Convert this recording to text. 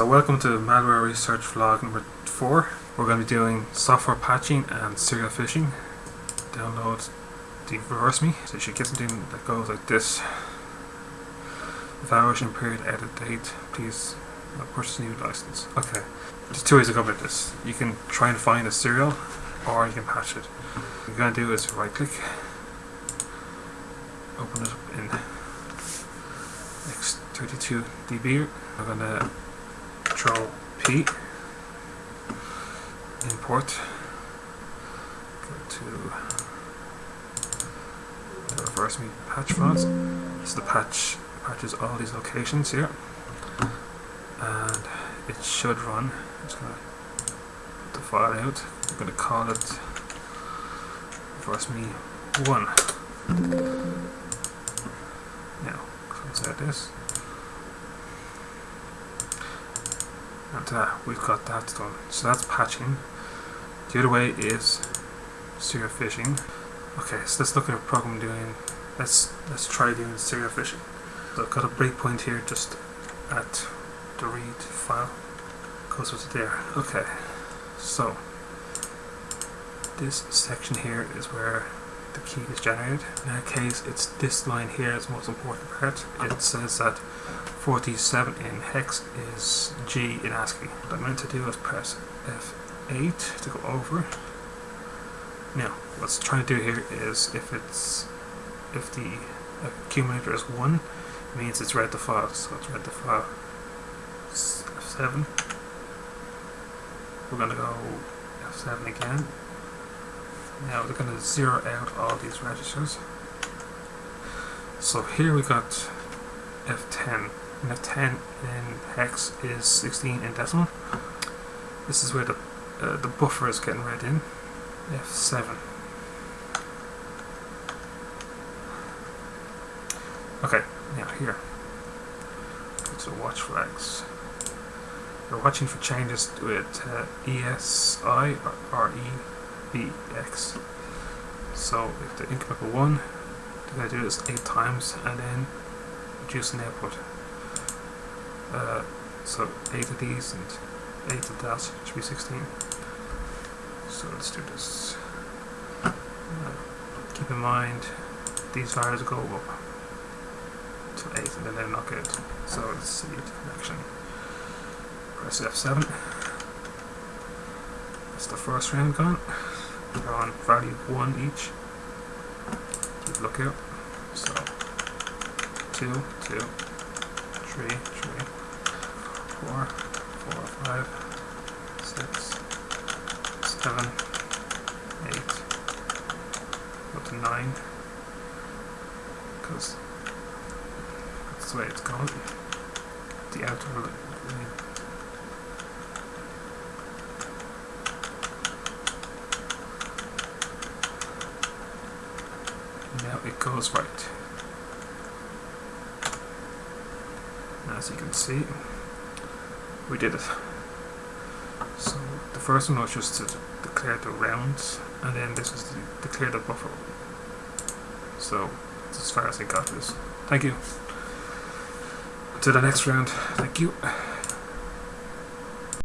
So welcome to malware research vlog number 4. We're going to be doing software patching and serial phishing. Download the reverse me. So you should get something that goes like this. Evaluation period, edit date, please purchase new license. Okay, there's two ways to go about this. You can try and find a serial or you can patch it. What you're going to do is right click, open it up in X32DB. I'm going to Control P, import, go to the reverse me patch files. This is the patch patches all these locations here, and it should run. I'm just gonna put the file out. I'm gonna call it reverse me one. Now, close out this. And uh, we've got that done. So that's patching. The other way is serial phishing. Okay, so let's look at a program doing. Let's let's try doing serial phishing. So I've got a breakpoint here just at the read file. Goes to there. Okay, so this section here is where the key is generated. In our case, it's this line here is the most important part. It says that 47 in hex is G in ASCII. What I'm going to do is press F8 to go over. Now, what's trying to do here is if it's if the accumulator is 1, it means it's read the file. So it's read the file F7. We're going to go F7 again. Now we're going to zero out all these registers. So here we got F10. And F10 in hex is 16 in decimal. This is where the uh, the buffer is getting read in. F7. Okay, now here. So watch flags. We're watching for changes with uh, ESI or RE bx. So if the incremental 1, then I do this 8 times and then reduce an output. Uh, so 8 of these and 8 of that should be 16. So let's do this. Uh, keep in mind these values go up to 8 and then they're not good. So let's see the connection. Press F7. That's the first round gone on value 1 each. Keep lookout. So, 2, 2, 3, 3, 4, 4, 5, 6, 7, 8, go to 9, because that's the way it's going. The outer now it goes right. As you can see, we did it. So the first one was just to declare the rounds, and then this was to declare the buffer. So as far as I got this. Thank you. To the next round. Thank you.